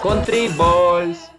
Country Balls.